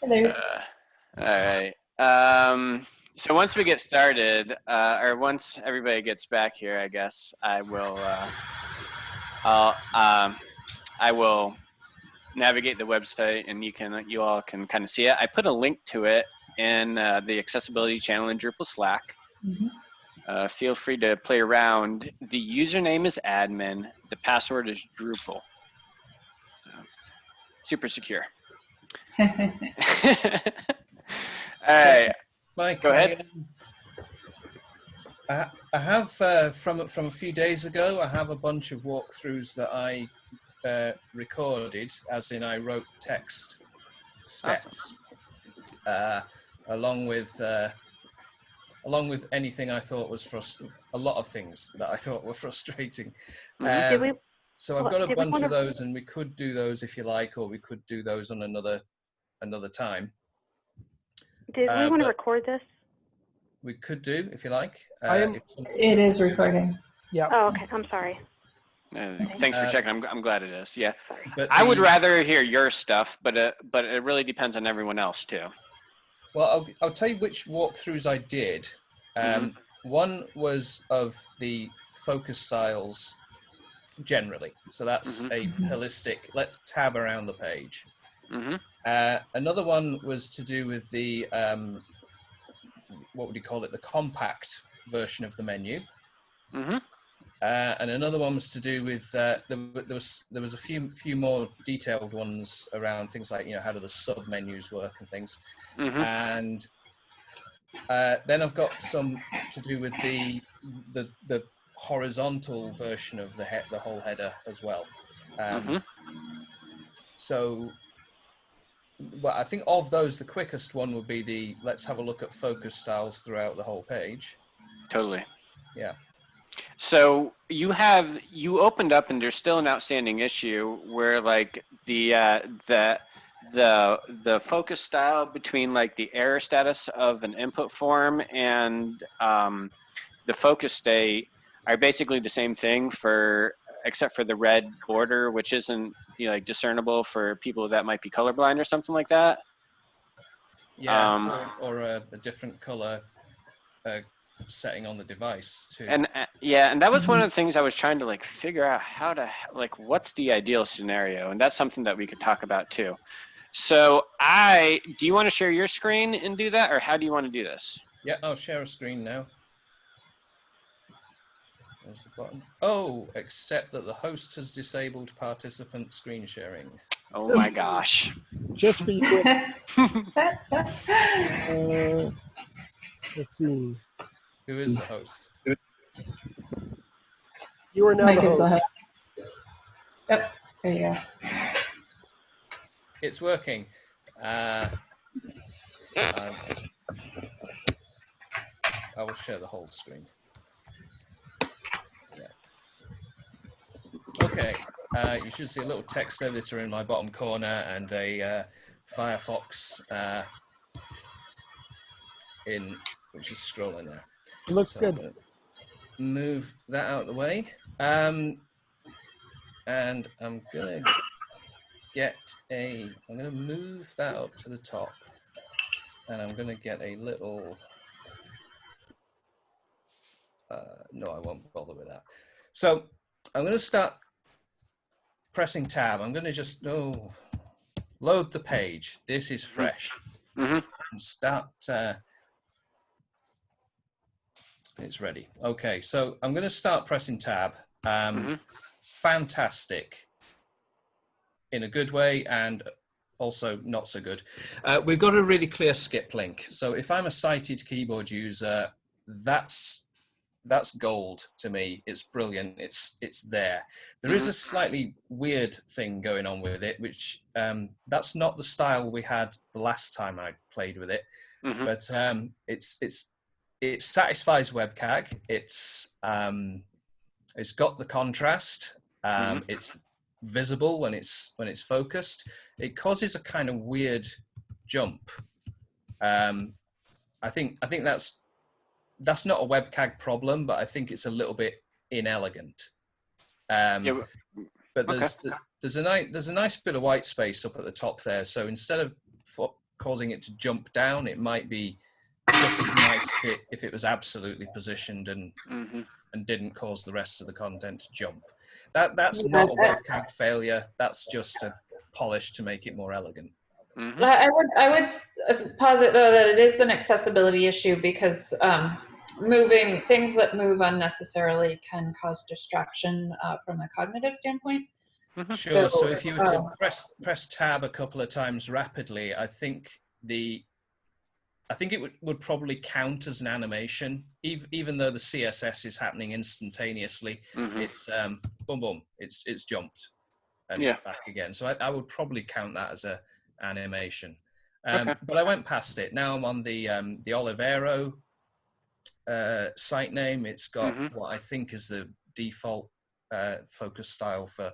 Hello. Uh, all right. Um, so once we get started, uh, or once everybody gets back here, I guess I will. Uh, I'll. Um, I will navigate the website, and you can. You all can kind of see it. I put a link to it in uh, the accessibility channel in Drupal Slack. Mhm. Uh, feel free to play around. The username is admin. The password is Drupal. So, super secure. All right. Mike, Go ahead. I, um, I, I have uh, from from a few days ago. I have a bunch of walkthroughs that I uh, recorded, as in I wrote text steps, uh, along with uh, along with anything I thought was frust- a lot of things that I thought were frustrating. Mhm. Did Um, we, so I've got a bunch of those, and we could do those if you like, or we could do those on another another time. did uh, we want to record this? We could do if you like. I Uh, am- if- It is recording. Yeah. Oh, okay. I'm sorry. Uh, thanks for Uh, checking. I'm, I'm glad it is. Yeah. But I would the- rather hear your stuff, but uh, but it really depends on everyone else too. Well, I'll, I'll tell you which walkthroughs I did. Um, Mm-hmm. One was of the focus styles generally. So that's Mhm. a holistic, let's tab around the page. hmm Uh, another one was to do with the, um, what would you call it, the compact version of the menu. hmm Uh, and another one was to do with uh, there, there was there was a few few more detailed ones around things like you know how do the sub menus work and things. hmm and uh, then I've got some to do with the the the horizontal version of the he- the whole header as well. Um, Mhm. So, well, I think of those, the quickest one would be the let's have a look at focus styles throughout the whole page. Totally. Yeah. So you have you opened up, and there's still an outstanding issue where like the uh, the the the focus style between like the error status of an input form and um, the focus state are basically the same thing for except for the red border, which isn't you know, like discernible for people that might be colorblind or something like that. Yeah, Um, or, or a, a different color uh, setting on the device too. And uh, yeah, and that was one of the things I was trying to like figure out how to like what's the ideal scenario, and that's something that we could talk about too. So I, do you want to share your screen and do that, or how do you want to do this? Yeah, I'll share a screen now. There's the button. Oh, except that the host has disabled participant screen sharing. Oh my gosh. Just for you. Uh, let's see. Who is the host? You are now Mike the is the host. host. Yep, there you go. It's working. Uh, um, I will share the whole screen. Okay. Uh, you should see a little text editor in my bottom corner and a uh, Firefox uh, in which is scrolling there. It looks So good. Move that out of the way. Um, and I'm gonna get a, I'm gonna move that up to the top. And I'm gonna get a little, uh, no, I won't bother with that. So I'm gonna start pressing tab. I'm gonna just, oh, load the page. This is fresh. hmm And start, uh, it's ready. Okay, so I'm going to start pressing tab. Um, Mhm. Fantastic in a good way and also not so good. Uh, we've got a really clear skip link. So if I'm a sighted keyboard user, that's that's gold to me. It's brilliant. It's it's there. There is a slightly weird thing going on with it, which um, that's not the style we had the last time I played with it hmm but um, it's it's it satisfies WCAG. It's um, it's got the contrast. Um, It's visible when it's when it's focused. It causes a kind of weird jump. Um, I think I think that's that's not a WCAG problem, but I think it's a little bit inelegant. Um, Yeah, but there's there's a nice there's a nice bit of white space up at the top there. So instead of fo- causing it to jump down. It might be just as nice if it if it was absolutely positioned and Mhm. and didn't cause the rest of the content to jump. That that's not a that- WCAG failure. That's just a polish to make it more elegant. Mhm. I I would, I would posit though that it is an accessibility issue because um, moving, things that move unnecessarily can cause distraction uh, from a cognitive standpoint. Sure. So, So, if you were to um, press press tab a couple of times rapidly, I think the I think it would, would probably count as an animation, even even though the CSS is happening instantaneously. Mhm. It's um, boom boom. It's it's jumped and Yeah. back again. So I, I would probably count that as a animation. Um, Okay. But I went past it. Now I'm on the um, the Olivero uh, site name. It's got Mhm. what I think is the default uh, focus style for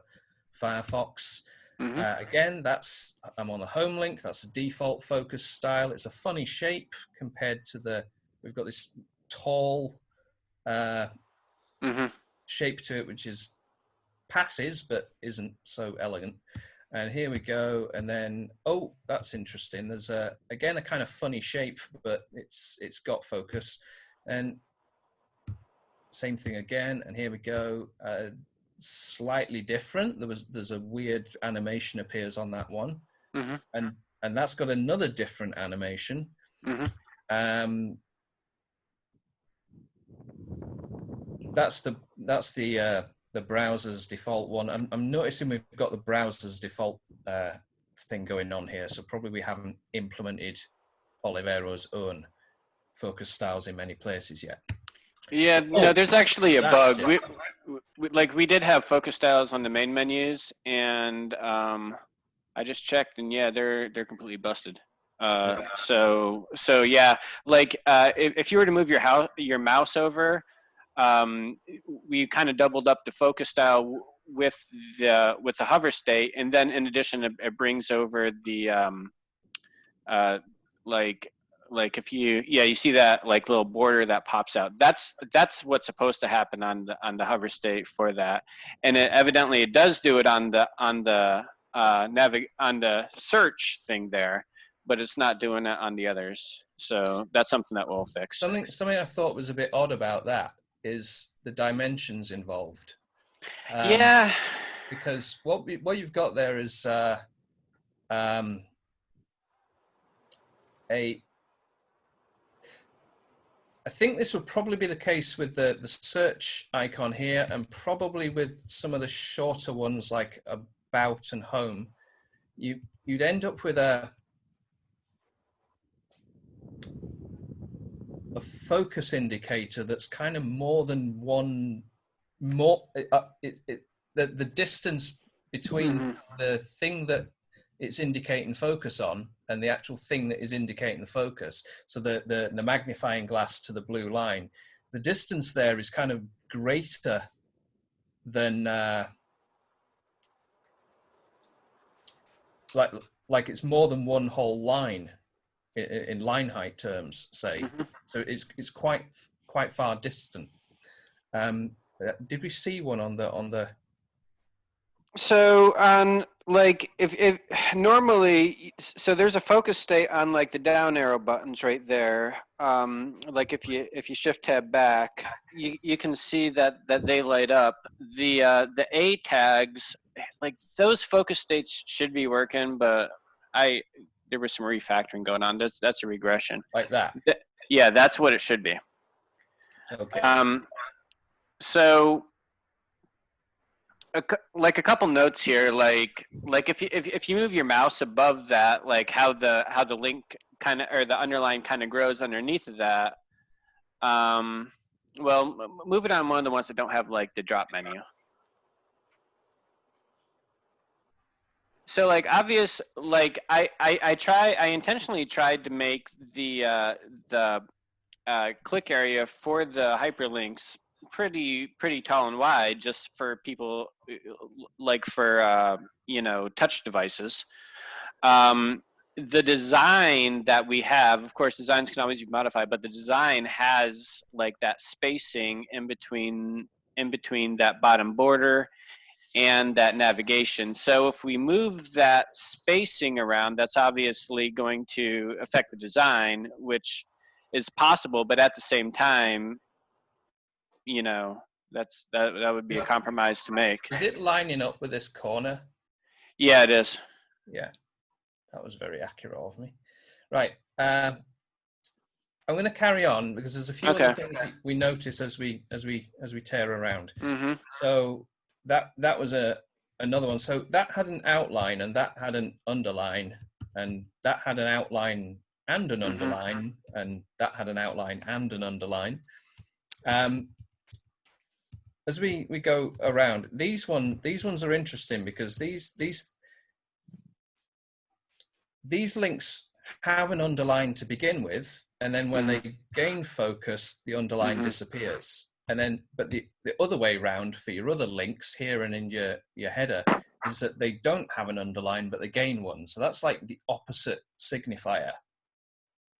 Firefox. Mhm. Uh, again, that's I'm on the home link. That's a default focus style. It's a funny shape compared to the. We've got this tall uh, Mhm. shape to it, which is passes but isn't so elegant. And here we go. And then oh, that's interesting. There's a again a kind of funny shape, but it's it's got focus. And same thing again. And here we go. Uh, slightly different. There was there's a weird animation appears on that one, Mhm. and and that's got another different animation. Mhm. Um, that's the that's the uh, the browser's default one. I'm, I'm noticing we've got the browser's default uh, thing going on here, so probably we haven't implemented Olivero's own focus styles in many places yet. Yeah, Oh, no, there's actually a bug. We, we, like we did have focus styles on the main menus, and um, I just checked, and yeah, they're they're completely busted. Uh, so so yeah, like uh, if, if you were to move your house your mouse over, um, we kind of doubled up the focus style with the with the hover state, and then in addition, it, it brings over the um, uh, like like if you yeah you see that like little border that pops out that's that's what's supposed to happen on the on the hover state for that and it evidently it does do it on the on the uh navig on the search thing there but it's not doing it on the others so that's something that we'll fix Something something I thought was a bit odd about that is the dimensions involved. Um, yeah because what we, what you've got there is uh, um, a. I think this would probably be the case with the the search icon here, and probably with some of the shorter ones like about and home. You you'd end up with a a focus indicator that's kind of more than one more uh, it, it, the the distance between Mhm. the thing that it's indicating focus on and the actual thing that is indicating the focus. So the, the the magnifying glass to the blue line. The distance there is kind of greater than uh, like like it's more than one whole line in, in line height terms say. Mhm. so it's it's quite quite far distant. Um uh, did we see one on the on the So on like if if normally so there's a focus state on like the down arrow buttons right there. Um, like if you if you shift tab back, you you can see that that they light up. The uh, the A tags like those focus states should be working, but I there was some refactoring going on. That's that's a regression. like that Yeah, that's what it should be. okay Um, so, a, like a couple notes here, like like if you if, if you move your mouse above that, like how the how the link kind of or the underline kind of grows underneath of that. Um, well, move it on one of the ones that don't have like the drop menu. So like obvious, like I I, I try I intentionally tried to make the uh, the uh, click area for the hyperlinks pretty pretty tall and wide just for people uh, like for uh, you know touch devices um, the design that we have of course designs can always be modified but the design has like that spacing in between in between that bottom border and that navigation. So if we move that spacing around, that's obviously going to affect the design, which is possible, but at the same time, you know, that's that that would be a compromise to make. Is it lining up with this corner? Yeah, it is. Yeah, that was very accurate of me. Right. Um, I'm going to carry on because there's a few Okay. other things we notice as we as we as we tear around. hmm So that that was a another one. So that had an outline and that had an underline and that had an outline and an Mhm. underline and that had an outline and an underline. Um, as we we go around, these one these ones are interesting because these these these links have an underline to begin with, and then when they gain focus, the underline Mhm. disappears. And then, but the, the other way round for your other links here and in your, your header is that they don't have an underline, but they gain one. So that's like the opposite signifier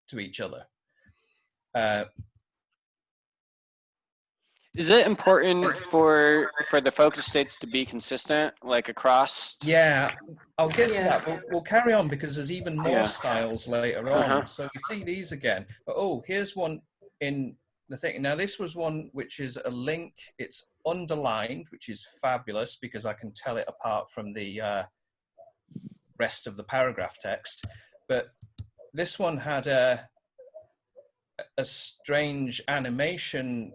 to each other. Uh, Is it important for for the focus states to be consistent, like across? yeah, I'll get to that. We'll, we'll carry on because there's even more Yeah. styles later on. Uh-huh. So we see these again. But oh, here's one in the thing. Now this was one which is a link. It's underlined, which is fabulous because I can tell it apart from the uh, rest of the paragraph text. But this one had a a strange animation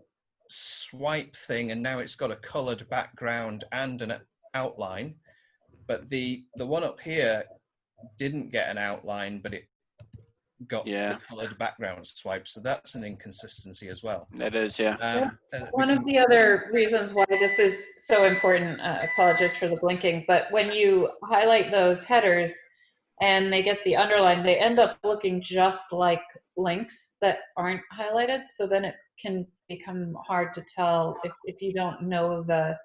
swipe thing, and now it's got a coloured background and an outline. But the the one up here didn't get an outline, but it got Yeah. the coloured background swipe. So that's an inconsistency as well. It is, yeah. Um, and we One of the other reasons why this is so important, uh, apologies for the blinking, but when you highlight those headers and they get the underline, they end up looking just like links that aren't highlighted. So then it can become hard to tell if, if you don't know the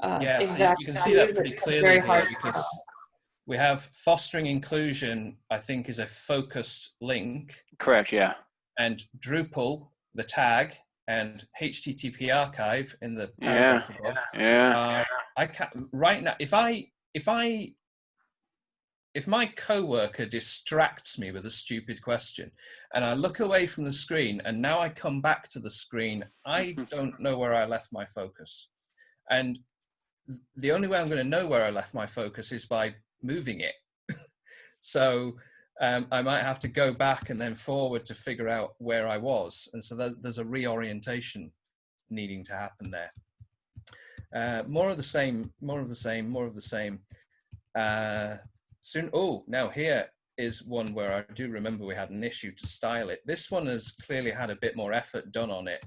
uh, yeah, you- exact. you can see that pretty clearly very here hard to because we have fostering inclusion. I think is a focused link. Correct, yeah. and Drupal, the tag, and HTTP archive in the Yeah. paragraph above. Yeah. Uh, I can right now. If I if I if my coworker distracts me with a stupid question, and I look away from the screen, and now I come back to the screen, I don't know where I left my focus, and the only way I'm going to know where I left my focus is by moving it. so um, I might have to go back and then forward to figure out where I was. And so there's, there's a reorientation needing to happen there. Uh, more of the same, more of the same, more of the same. Uh, soon, oh, now here is one where I do remember we had an issue to style it. This one has clearly had a bit more effort done on it.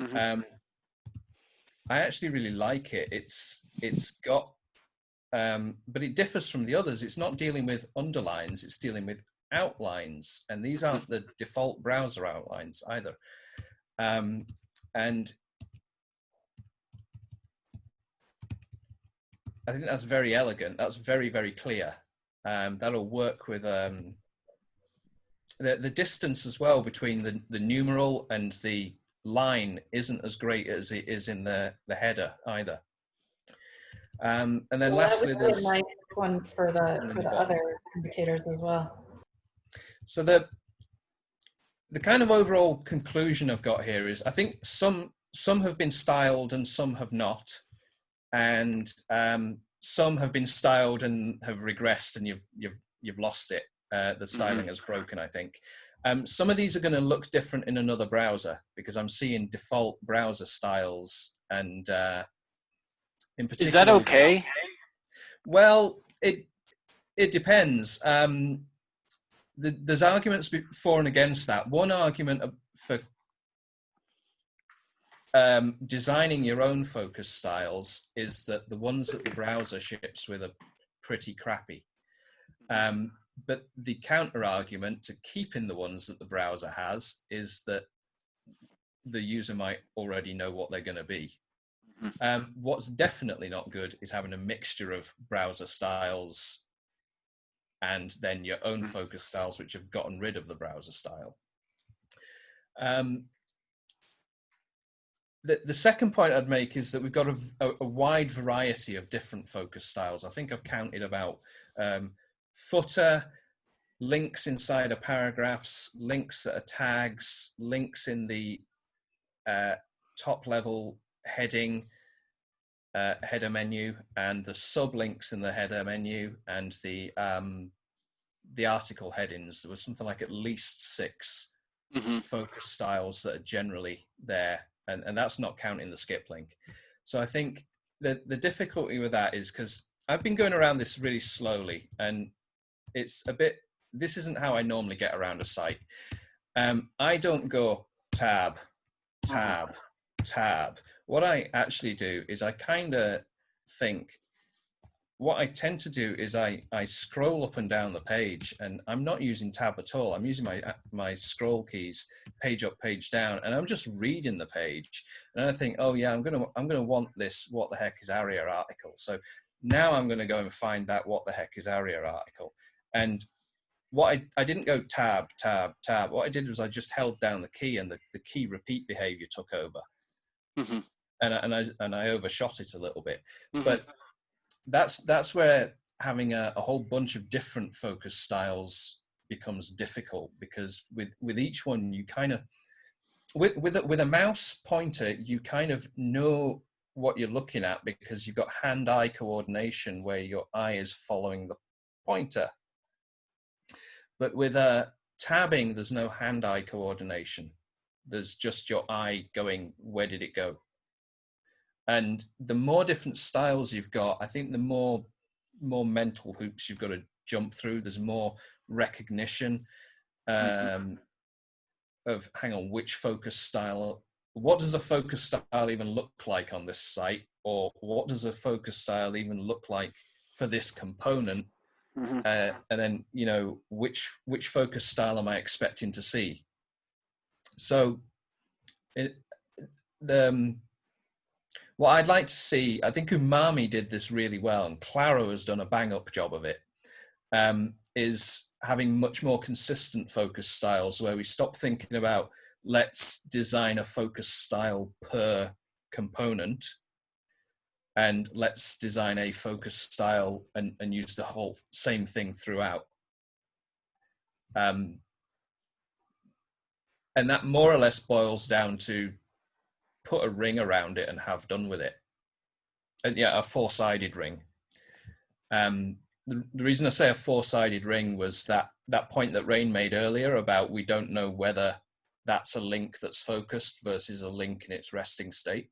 Mhm. Um, I actually really like it. It's it's got, um, but it differs from the others. It's not dealing with underlines. It's dealing with outlines, and these aren't the default browser outlines either. Um, and I think that's very elegant. That's very very clear. Um, that'll work with um, the the distance as well between the the numeral and the line isn't as great as it is in the the header either. Um, and then Well, lastly, be a nice one for the, for the other indicators as well. so the the kind of overall conclusion I've got here is I think some some have been styled and some have not, and um, some have been styled and have regressed and you've you've you've lost it. Uh, the styling has broken, I think. Um, some of these are going to look different in another browser because I'm seeing default browser styles and uh, in particular. Is that okay? Well, it it depends. Um, the, there's arguments for and against that. One argument for um, designing your own focus styles is that the ones that the browser ships with are pretty crappy. Um, but the counter argument to keeping the ones that the browser has is that the user might already know what they're going to be. Mhm. Um, what's definitely not good is having a mixture of browser styles and then your own Mhm. focus styles, which have gotten rid of the browser style. Um, the, the second point I'd make is that we've got a wide variety of different focus styles. I think I've counted about um, footer, links inside of paragraphs, links that are tags, links in the uh, top level heading, uh, header menu, and the sublinks in the header menu, and the um, the article headings. There was something like at least six hmm focus styles that are generally there, and, and that's not counting the skip link. So I think the the difficulty with that is because I've been going around this really slowly, and it's a bit. This isn't how I normally get around a site. Um, I don't go tab, tab, tab. What I actually do is I kind of think. What I tend to do is I, I scroll up and down the page, and I'm not using tab at all. I'm using my my scroll keys page up, page down, and I'm just reading the page. And I think, oh yeah, I'm gonna I'm gonna want this. What the heck is ARIA article? So now I'm gonna go and find that what the heck is ARIA article. And what I I didn't go tab tab tab. What I did was I just held down the key, and the, the key repeat behavior took over, hmm and I, and I and I overshot it a little bit. hmm But that's that's where having a, a whole bunch of different focus styles becomes difficult because with with each one you kind of with with a, with a mouse pointer you kind of know what you're looking at because you've got hand-eye coordination where your eye is following the pointer. But with a tabbing there's no hand-eye coordination. There's just your eye going where did it go and the more different styles you've got i think the more more mental hoops you've got to jump through. There's more recognition um, of hang on which focus style what does a focus style even look like on this site? Or what does a focus style even look like for this component? Hmm uh, and then you know which which focus style am i expecting to see? So it, the um, what i'd like to see i think umami did this really well and claro has done a bang up job of it um, is having much more consistent focus styles where we stop thinking about let's design a focus style per component and let's design a focus style and, and use the whole same thing throughout. Um, and that more or less boils down to put a ring around it and have done with it. And yeah, a four-sided ring. Um, the, the reason I say a four-sided ring was that that point that Rain made earlier about we don't know whether that's a link that's focused versus a link in its resting state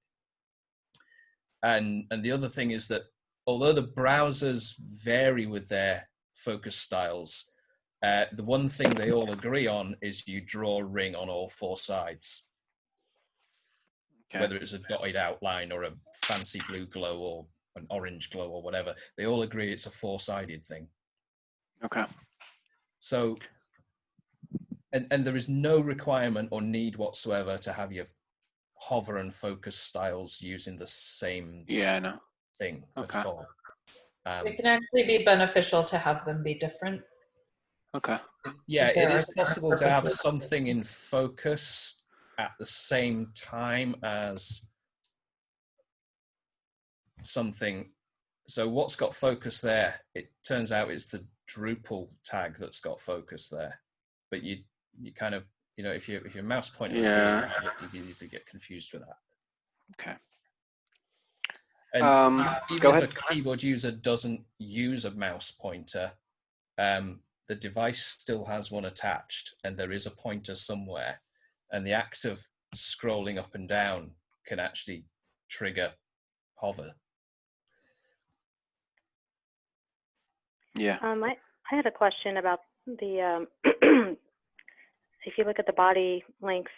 and and the other thing is that although the browsers vary with their focus styles uh, the one thing they all agree on is you draw a ring on all four sides Okay. whether it's a dotted outline or a fancy blue glow or an orange glow or whatever they all agree it's a four-sided thing Okay. so and, and there is no requirement or need whatsoever to have your hover and focus styles using the same Yeah, I know. thing Okay. at all. Um, It can actually be beneficial to have them be different. Okay. yeah, there it are is different possible to have something in focus at the same time as something. So what's got focus there? It turns out it's the Drupal tag that's got focus there. But you you kind of you know if you if your mouse pointer Yeah. doing you easily get confused with that. Okay. And Um, even go if ahead. a keyboard user doesn't use a mouse pointer, um, the device still has one attached, and there is a pointer somewhere. And the act of scrolling up and down can actually trigger hover. Yeah. Um, I, I had a question about the, um, if you look at the body links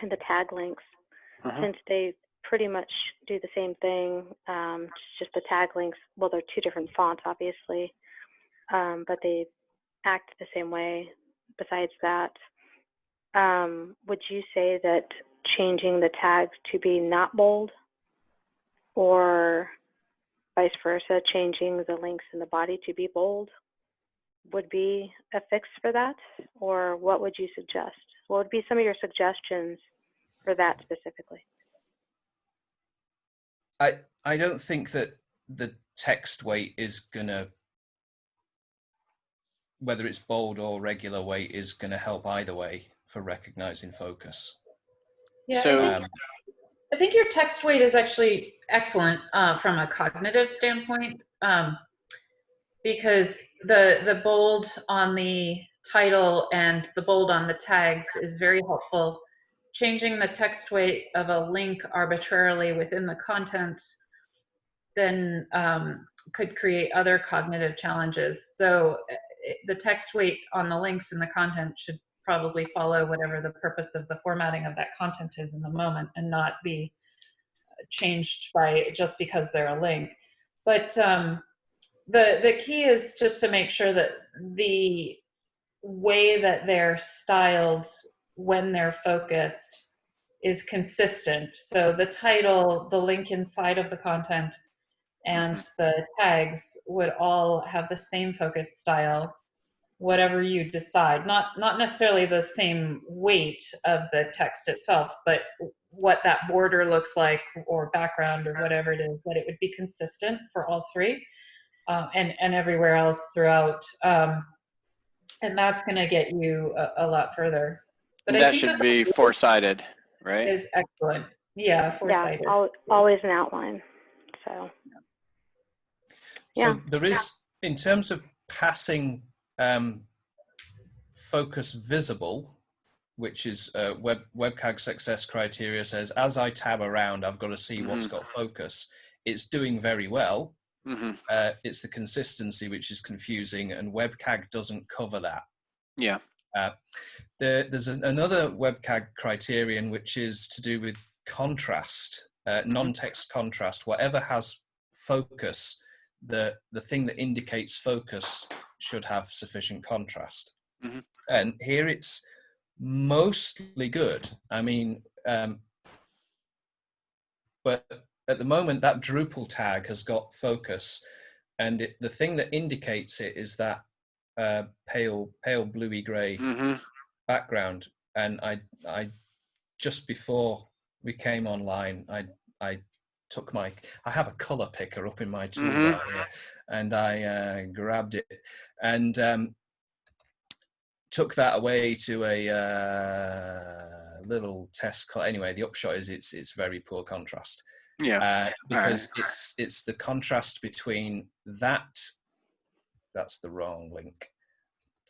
and the tag links, Uh-huh. since they pretty much do the same thing, um, just the tag links, well, they're two different fonts, obviously, um, but they act the same way besides that. Um, would you say that changing the tags to be not bold or vice versa, changing the links in the body to be bold would be a fix for that? Or what would you suggest? What would be some of your suggestions for that specifically? I I don't think that the text weight is gonna whether it's bold or regular weight is going to help either way for recognizing focus. Yeah, So- I, think, Um, I think your text weight is actually excellent uh, from a cognitive standpoint um, because the the bold on the title and the bold on the tags is very helpful. Changing the text weight of a link arbitrarily within the content then um, could create other cognitive challenges. So uh, it- the text weight on the links in the content should probably follow whatever the purpose of the formatting of that content is in the moment and not be uh, changed by just because they're a link. But um, the the key is just to make sure that the way that they're styled when they're focused is consistent. So the title, the link inside of the content, and the tags would all have the same focus style whatever you decide not not necessarily the same weight of the text itself but what that border looks like or background or whatever it is that it would be consistent for all three uh, and and everywhere else throughout um, and that's going to get you a, a lot further but I that think should the be bold four-sided, right? is excellent yeah Yeah, four-sided al- always an outline. So, Yeah. So there is, in terms of passing um, focus visible, which is uh, web WCAG success criteria says, as I tab around, I've got to see what's got focus. It's doing very well. hmm Uh, it's the consistency which is confusing, and WCAG doesn't cover that. Yeah. Uh, there, there's an, another WCAG criterion which is to do with contrast, uh, non-text contrast. Whatever has focus, the the thing that indicates focus should have sufficient contrast. Mhm. And here it's mostly good. I mean, um, but at the moment that Drupal tag has got focus, and it, the thing that indicates it is that uh, pale pale bluey gray hmm background and i i just before we came online i i took my i have a color picker up in my toolbar here and i uh, grabbed it and um, took that away to a uh, little test col- anyway the upshot is it's it's very poor contrast Yeah. uh, because it's it's the contrast between that that's the wrong link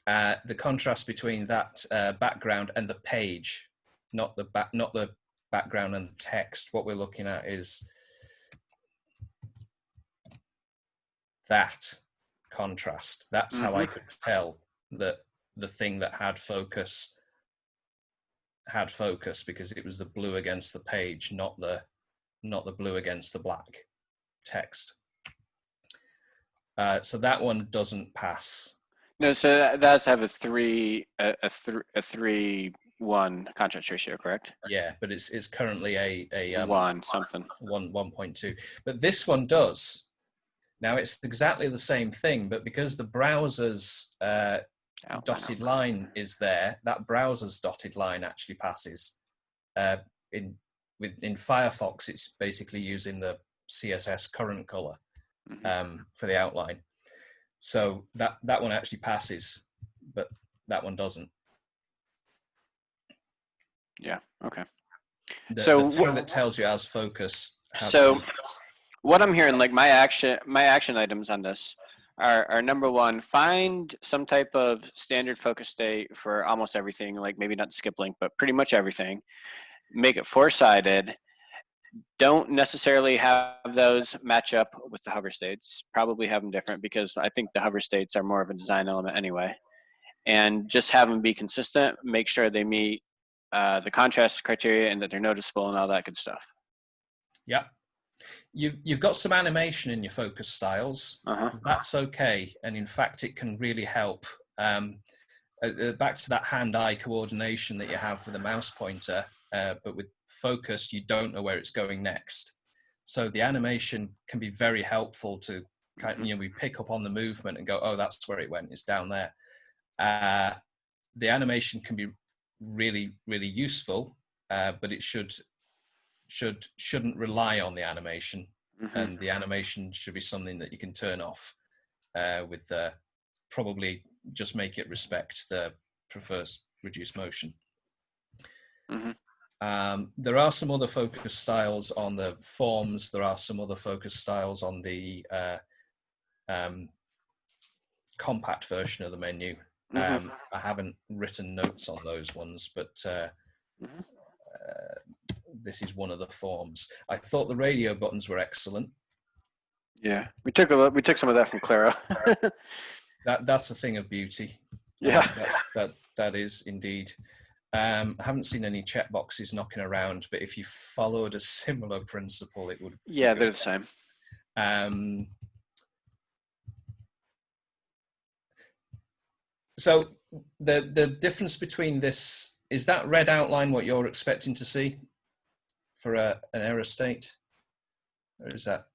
uh, the contrast between that uh, background and the page not the back not the background and the text. What we're looking at is that contrast that's how i Mhm. could tell that the thing that had focus had focus because it was the blue against the page not the not the blue against the black text. Uh, so that one doesn't pass. No, so that does have a three, a, a, th- a three, one contrast ratio, correct? Yeah, but it's it's currently a a um, one something. one one point two. But this one does. Now it's exactly the same thing, but because the browser's uh, Outline dotted line is there, that browser's dotted line actually passes. Uh, in with in Firefox, it's basically using the CSS current color Mhm. um, for the outline. So that that one actually passes, but that one doesn't. Yeah. Okay. The, So the thing that tells you as focus has So- contrast. What I'm hearing, like my action, my action items on this are, are number one, find some type of standard focus state for almost everything, like maybe not skip link, but pretty much everything. Make it four-sided. Don't necessarily have those match up with the hover states. Probably have them different because I think the hover states are more of a design element anyway. And just have them be consistent. Make sure they meet uh, the contrast criteria and that they're noticeable and all that good stuff. Yeah. You've, you've got some animation in your focus styles. Uh-huh. That's okay. And in fact, it can really help. Um, uh, uh, back to that hand eye coordination that you have with the mouse pointer, uh, but with focus, you don't know where it's going next. So the animation can be very helpful to kind of, you know, we pick up on the movement and go, oh, that's where it went, it's down there. Uh, the animation can be really, really useful, uh, but it should should shouldn't rely on the animation Mhm. and the animation should be something that you can turn off uh, with uh, probably just make it respect the prefers reduced motion. Mhm. Um, there are some other focus styles on the forms. There are some other focus styles on the uh, um, compact version of the menu. Mhm. Um, I haven't written notes on those ones, but uh, Mhm. uh, this is one of the forms. I thought the radio buttons were excellent. Yeah, we took a lo- we took some of that from Claro. That that's a thing of beauty. yeah. Um, that's, that that is indeed. Um, I haven't seen any check boxes knocking around, but if you followed a similar principle, it would. Yeah, they're the same. Um, so the the difference between this is that red outline what you're expecting to see for a, an error state, or is that?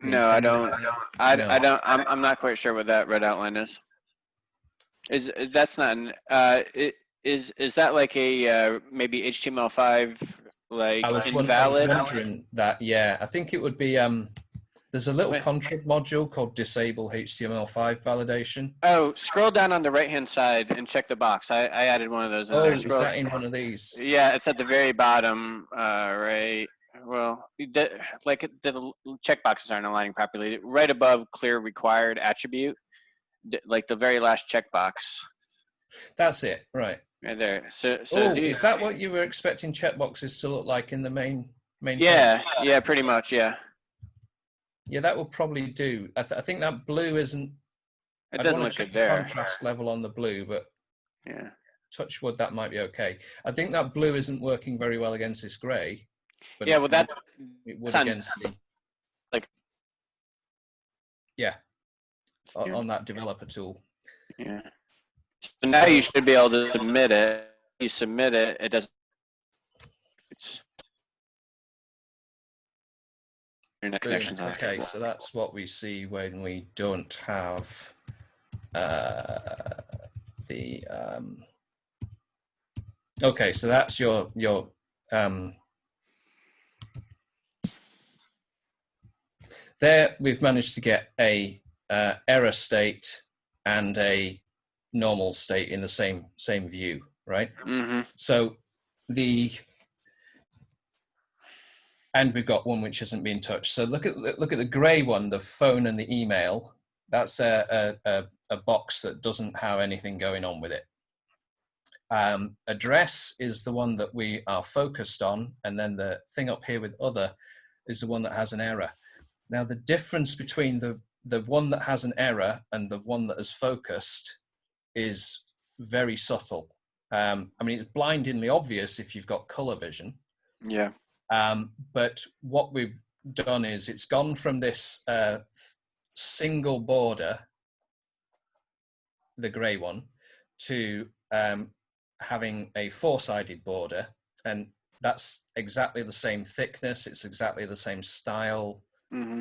No, I don't. I, No. I don't. I'm I'm not quite sure what that red outline is. Is that's not an, uh it, is is that like a uh, maybe HTML5 like I was, won- I was invalid? wondering that. Yeah, I think it would be. Um, there's a little Wait. module called disable HTML5 validation. Oh, scroll down on the right hand side and check the box. I, I added one of those in Oh, is that in one of these? Yeah, it's at the very bottom, uh, right. Well, like the checkboxes aren't aligning properly. Right above clear required attribute, like the very last checkbox, That's it. Right. right there. So, so oh, is that what you were expecting checkboxes to look like in the main main? page? Yeah, yeah, pretty much, yeah. Yeah, that will probably do. I, th- I think that blue isn't. It doesn't look good the there. Contrast level on the blue, but Yeah. touch wood, that might be okay. I think that blue isn't working very well against this grey. But Yeah, well, that it would against the like- yeah o- on that developer tool. Yeah. So now you should be able to submit it. You submit it, it doesn't. It's. Internet Boom. connections. on. Okay, so that's what we see when we don't have uh, the. Um, okay, so that's your your. Um, there, we've managed to get a uh, error state and a normal state in the same same view, right? Mm-hmm. So the and we've got one which hasn't been touched. So look at look at the grey one, the phone and the email. That's a a, a, box that doesn't have anything going on with it. Um, address is the one that we are focused on, and then the thing up here with other is the one that has an error. Now the difference between the the one that has an error and the one that is focused is very subtle. Um, I mean, it's blindingly obvious if you've got color vision. Yeah. Um, but what we've done is it's gone from this uh, single border, the grey one, to um, having a four-sided border, and that's exactly the same thickness. It's exactly the same style. Mm-hmm.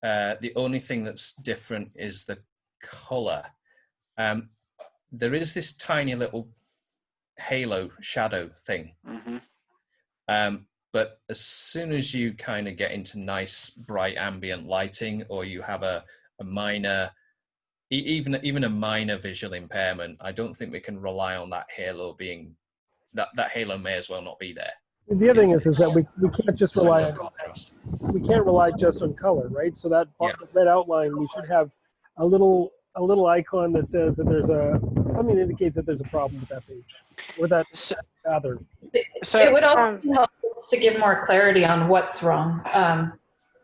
Uh, the only thing that's different is the color. Um, there is this tiny little halo shadow thing. Mm-hmm. Um, but as soon as you kind of get into nice bright ambient lighting or you have a, a minor even even a minor visual impairment i don't think we can rely on that halo being that that halo may as well not be there The other thing is, is that we, we can't just rely on contrast. we can't rely just on color, right? So that Yeah. red outline, we should have a little a little icon that says that there's a something that indicates that there's a problem with that page or that So, other. so It would also Um, be helpful to give more clarity on what's wrong. Um,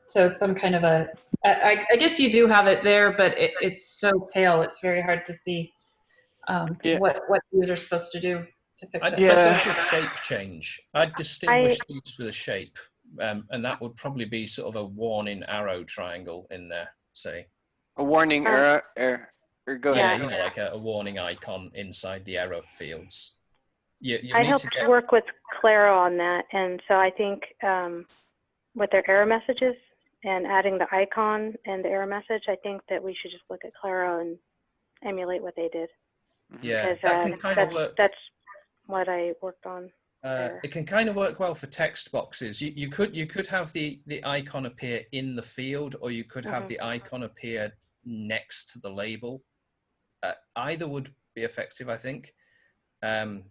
so some kind of a, I, I- I guess you do have it there, but it, it's so pale, it's very hard to see um, Yeah. what, what the user's supposed to do to fix I'd, it. Yeah. I'd shape change i'd distinguish these with a shape um, and that would probably be sort of a warning arrow triangle in there say a warning Uh, error, error, or go yeah, ahead. you know, like a, a warning icon inside the error fields. You, you I need helped to get work with Claro on that, and so I think um, with their error messages and adding the icon and the error message, I think that we should just look at Claro and emulate what they did. yeah, that uh, can kind of that's, work. that's what I worked on. Uh, it can kind of work well for text boxes. You, you could you could have the the icon appear in the field, or you could have Mhm. the icon appear next to the label. Uh, either would be effective, I think. Um,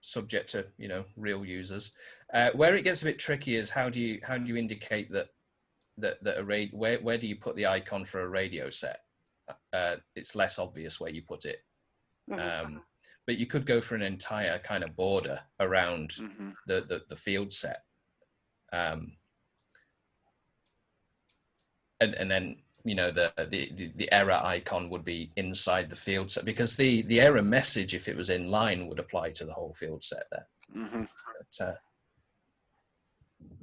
subject to you know real users. Uh, where it gets a bit tricky is how do you how do you indicate that that that a rad- where where do you put the icon for a radio set? Uh, it's less obvious where you put it. Mhm. Um, but you could go for an entire kind of border around Mhm. the, the, the field set. Um, and, and then, you know, the, the, the, the error icon would be inside the field set because the, the error message, if it was in line, would apply to the whole field set there. Mhm. But, uh,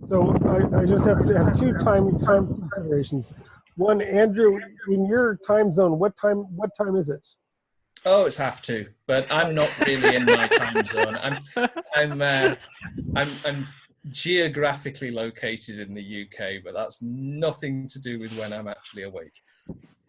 So I, I just have, to have two time time considerations. One, Andrew, in your time zone, what time what time is it? oh, it's half two, but I'm not really in my time zone. I'm, I'm, uh, I'm, I'm geographically located in the UK, but that's nothing to do with when I'm actually awake.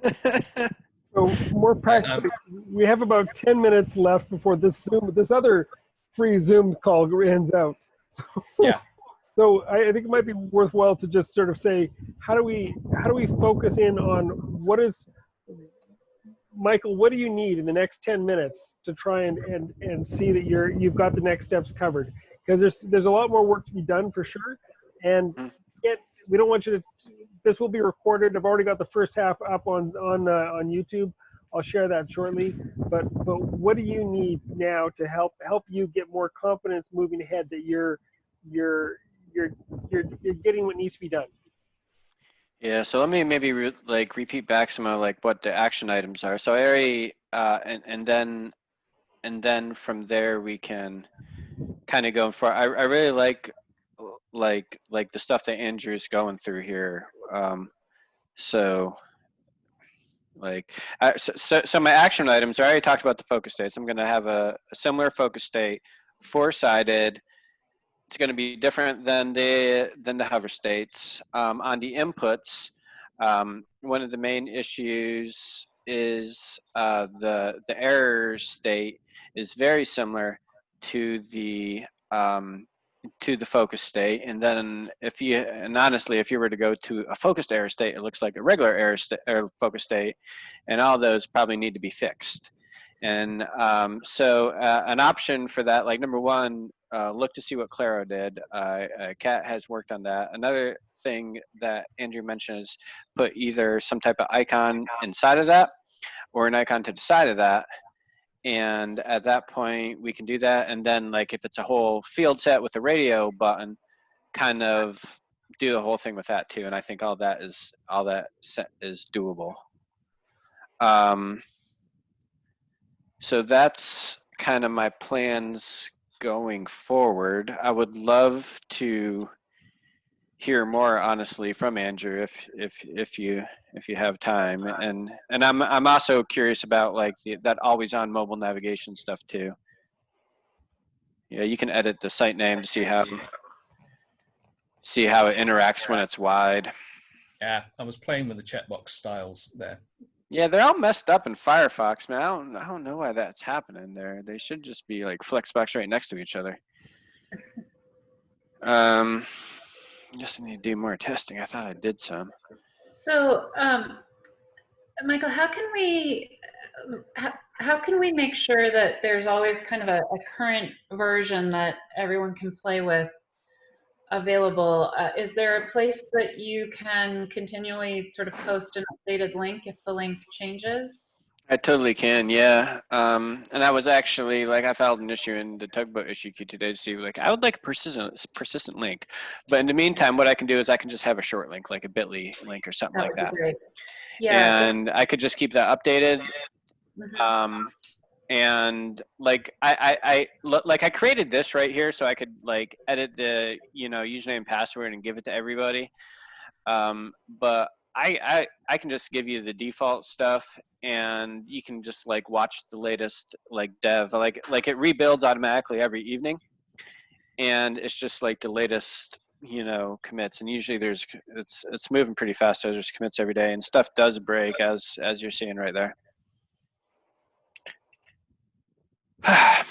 So more um, practically, we have about ten minutes left before this Zoom this other free Zoom call ends out. So, Yeah. So I, I think it might be worthwhile to just sort of say, how do we how do we focus in on what is Michael, what do you need in the next 10 minutes to try and, and, and see that you're you've got the next steps covered? Because there's there's a lot more work to be done for sure. And yet we don't want you to this will be recorded. I've already got the first half up on on uh, on YouTube. I'll share that shortly. But but what do you need now to help help you get more confidence moving ahead that you're you're you're you're you're getting what needs to be done? Yeah, so let me maybe re- like repeat back some of like what the action items are. So Ari, uh, and and then, and then from there we can kind of going for. I I really like like like the stuff that Andrew's going through here. Um, so like so, so so my action items. I already talked about the focus states. I'm going to have a, a similar focus state, four sided it's going to be different than the than the hover states. Um, on the inputs, um, one of the main issues is uh, the the error state is very similar to the um, to the focus state. And then if you and honestly, if you were to go to a focused error state, it looks like a regular error state or focus state, and all those probably need to be fixed. And um, so uh, an option for that, like number one, uh, look to see what Claro did. Uh, uh, Kat has worked on that. Another thing that Andrew mentioned is put either some type of icon inside of that or an icon to the side of that. And at that point, we can do that. And then, like, if it's a whole field set with a radio button, kind of do the whole thing with that too. And I think all that is all that set is doable. Um, so that's kind of my plans going forward. I would love to hear more honestly from Andrew if if if you if you have time and and I'm I'm also curious about like the, that always on mobile navigation stuff too. Yeah, you can edit the site name to see how see how it interacts when it's wide. Yeah, I was playing with the checkbox styles there. Yeah, they're all messed up in Firefox, man. I don't, I don't know why that's happening there. They should just be like flexbox right next to each other. Um, just need to do more testing. I thought I did some. So, um, Michael, how can we, how, how can we make sure that there's always kind of a, a current version that everyone can play with available? Uh, is there a place that you can continually sort of post an updated link if the link changes? I totally can, yeah. Um, and I was actually like, I filed an issue in the tugboat issue queue today to see like, I would like a persistent persistent link. But in the meantime, what I can do is I can just have a short link, like a Bitly link or something like that. great. Yeah. And I could just keep that updated mhm. um and like I, I i like i created this right here so i could like edit the you know username and password and give it to everybody um but I, I i can just give you the default stuff and you can just like watch the latest like dev like like it rebuilds automatically every evening and it's just like the latest you know commits and usually there's it's it's moving pretty fast so there's commits every day and stuff does break as as you're seeing right there.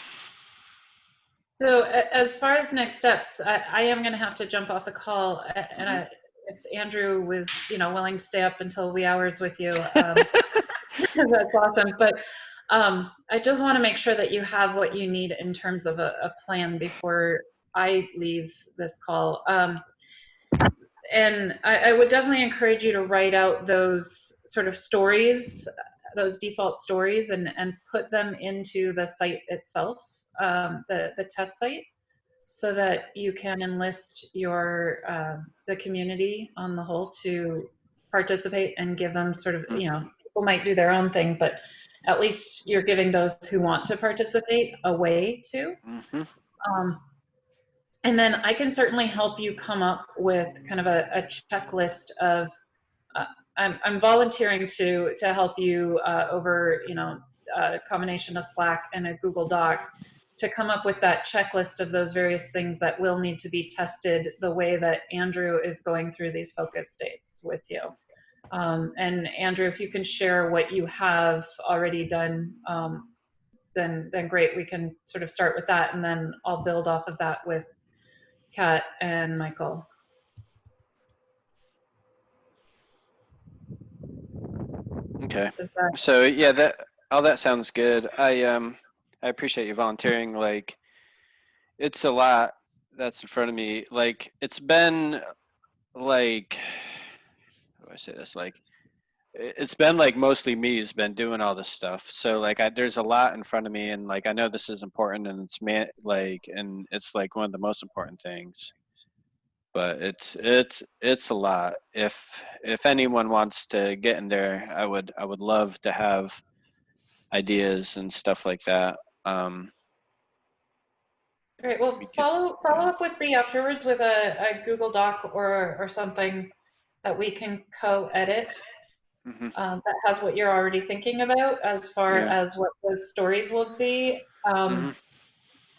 So as far as next steps, I, I am going to have to jump off the call, and mm-hmm. I, if Andrew was, you know, willing to stay up until wee hours with you, um, that's awesome. But um, I just want to make sure that you have what you need in terms of a, a plan before I leave this call. Um, and I, I would definitely encourage you to write out those sort of stories, those default stories, and, and put them into the site itself, um, the, the test site, so that you can enlist your um the community on the whole to participate and give them sort of, you know, people might do their own thing, but at least you're giving those who want to participate a way to. hmm Um, and then I can certainly help you come up with kind of a, a checklist of. Uh, I'm, I'm volunteering to to help you uh, over you know a combination of Slack and a Google Doc to come up with that checklist of those various things that will need to be tested the way that Andrew is going through these focus states with you. Um, and Andrew, if you can share what you have already done, um, then then great. We can sort of start with that, and then I'll build off of that with Kat and Michael. Okay. So yeah, that all that sounds good. I um I appreciate you volunteering. Like, it's a lot that's in front of me. Like, it's been like how do I say this? Like, it's been like mostly me who's been doing all this stuff. So like, I, there's a lot in front of me, and like I know this is important, and it's man like, and it's like one of the most important things. But it's it's it's a lot. If if anyone wants to get in there, I would I would love to have ideas and stuff like that. Um, Great. Well, We follow follow up with me afterwards with a, a Google Doc or or something that we can co-edit mhm, um, that has what you're already thinking about as far Yeah. as what those stories will be um, mhm.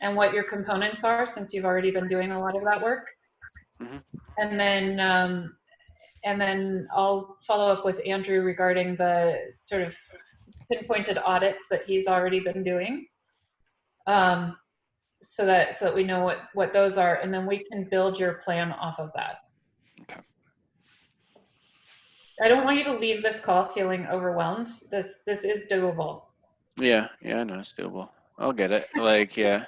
and what your components are, since you've already been doing a lot of that work. Mhm. And then um, and then I'll follow up with Andrew regarding the sort of pinpointed audits that he's already been doing. Um, so that so that we know what what those are, and then we can build your plan off of that. Okay. I don't want you to leave this call feeling overwhelmed. This this is doable. Yeah, yeah, I know it's doable. I'll get it. Like, yeah,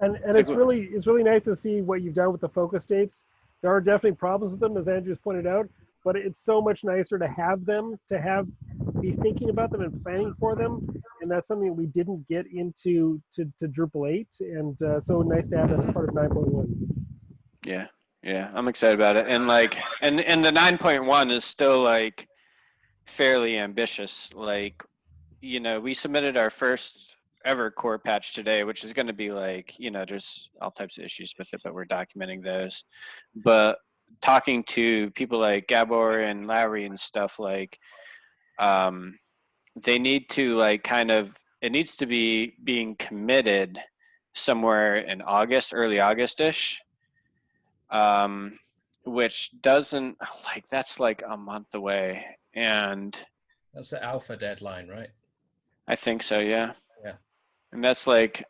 And and it's really it's really nice to see what you've done with the focus states. There are definitely problems with them, as Andrew's pointed out, but it's so much nicer to have them, to have be thinking about them and planning for them, and that's something we didn't get into to, to Drupal 8, and uh, so nice to have that as part of 9.1. yeah, yeah. I'm excited about it. And like, and and the 9.1 is still like fairly ambitious. Like, you know, we submitted our first ever core patch today, which is going to be like, you know, there's all types of issues with it, but we're documenting those. But talking to people like Gabor and Lauri and stuff like, um, they need to like kind of, it needs to be being committed somewhere in August, early August-ish, um, which doesn't like that's like a month away, and That's the alpha deadline, right? I think so, yeah. Yeah. And that's like,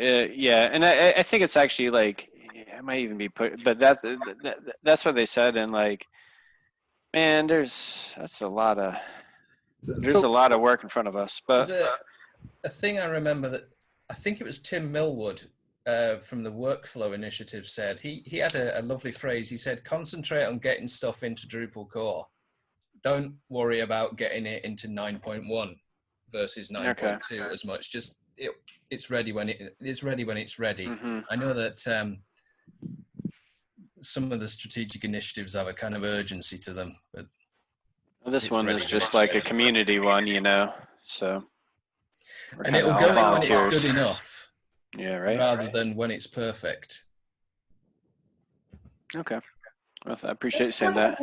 uh, yeah, and I, I- think it's actually like, it might even be put, but that, that that's what they said, and like, man, there's that's a lot of there's so- a lot of work in front of us, but a, a thing I remember that I think it was Tim Millwood uh, from the Workflow Initiative said. He he had a, a lovely phrase. He said, "Concentrate on getting stuff into Drupal core. Don't worry about getting it into 9.1 versus 9.2 as much. Just it, it's ready when it it's ready when it's ready." Mhm. I know that um, some of the strategic initiatives have a kind of urgency to them, but this It's one is just like a community one, you know. So, and it'll go in when it's good enough, Yeah, right. rather than when it's perfect. Okay. Well, I appreciate you saying that.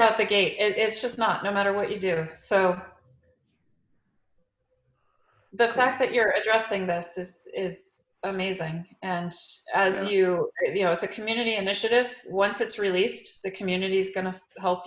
Out the gate, it, it's just not. No matter what you do. So the fact that you're addressing this is is amazing. And as Yeah. you you know, it's a community initiative. Once it's released, the community is going to help